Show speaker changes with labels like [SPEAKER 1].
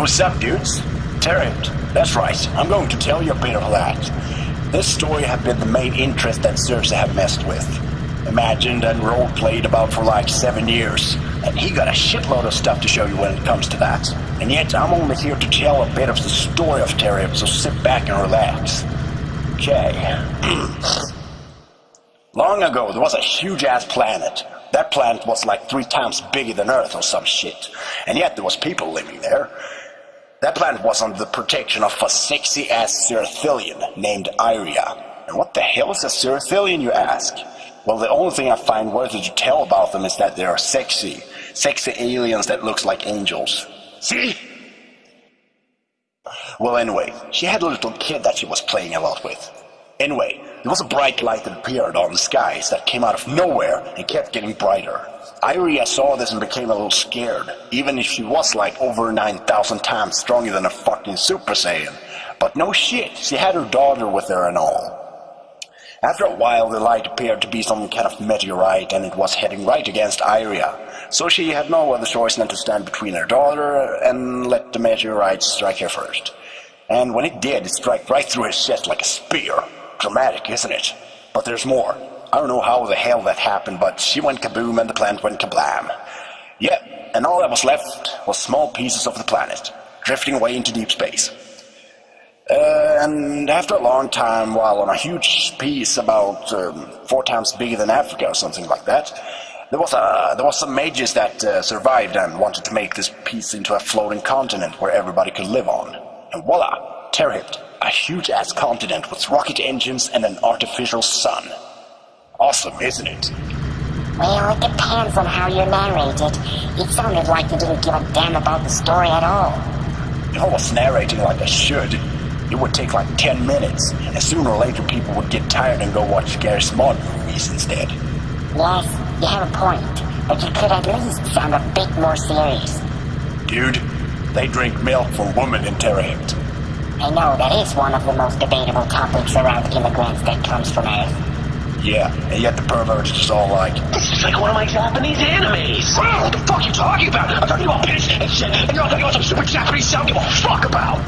[SPEAKER 1] What's up, dudes? Terrible. That's right. I'm going to tell you a bit of that. This story have been the main interest that Cersei have messed with. Imagined and role-played about for like seven years. And he got a shitload of stuff to show you when it comes to that. And yet, I'm only here to tell a bit of the story of Terrib, so sit back and relax. Okay. Long ago, there was a huge-ass planet. That planet was like three times bigger than Earth or some shit. And yet there was people living there. That planet was under the protection of a sexy-ass Cerathilian named Iria. And what the hell is a Cerathilian, you ask? Well, the only thing I find worthy to tell about them is that they are sexy. Sexy aliens that looks like angels. See? Well, anyway, she had a little kid that she was playing a lot with. Anyway, there was a bright light that appeared on the skies that came out of nowhere and kept getting brighter. Iria saw this and became a little scared, even if she was like over 9,000 times stronger than a fucking Super Saiyan. But no shit, she had her daughter with her and all. After a while, the light appeared to be some kind of meteorite and it was heading right against Iria. So she had no other choice than to stand between her daughter and let the meteorite strike her first. And when it did, it struck right through her chest like a spear. Dramatic, isn't it? But there's more. I don't know how the hell that happened, but she went kaboom and the planet went kablam. Yep, and all that was left was small pieces of the planet, drifting away into deep space. Uh, and after a long time, while on a huge piece about um, four times bigger than Africa or something like that, there was a there was some mages that uh, survived and wanted to make this piece into a floating continent where everybody could live on. And voila, Terhipt, a huge-ass continent with rocket engines and an artificial sun. Awesome, isn't it?
[SPEAKER 2] Well, it depends on how you narrate it. It sounded like you didn't give a damn about the story at all.
[SPEAKER 1] If I was narrating like I should, it would take like 10 minutes, and sooner or later people would get tired and go watch Gary Smart movies instead.
[SPEAKER 2] Yes, you have a point, but you could at least sound a bit more serious.
[SPEAKER 1] Dude, they drink milk from women in Terrahipt.
[SPEAKER 2] I know that is one of the most debatable topics around immigrants that comes from Earth.
[SPEAKER 1] Yeah, and yet the perverts just all like,
[SPEAKER 3] This is like one of my Japanese animes. Wow, what the fuck are you talking about? I'm talking about piss and shit, and you're all talking about some super Japanese sound give a fuck about.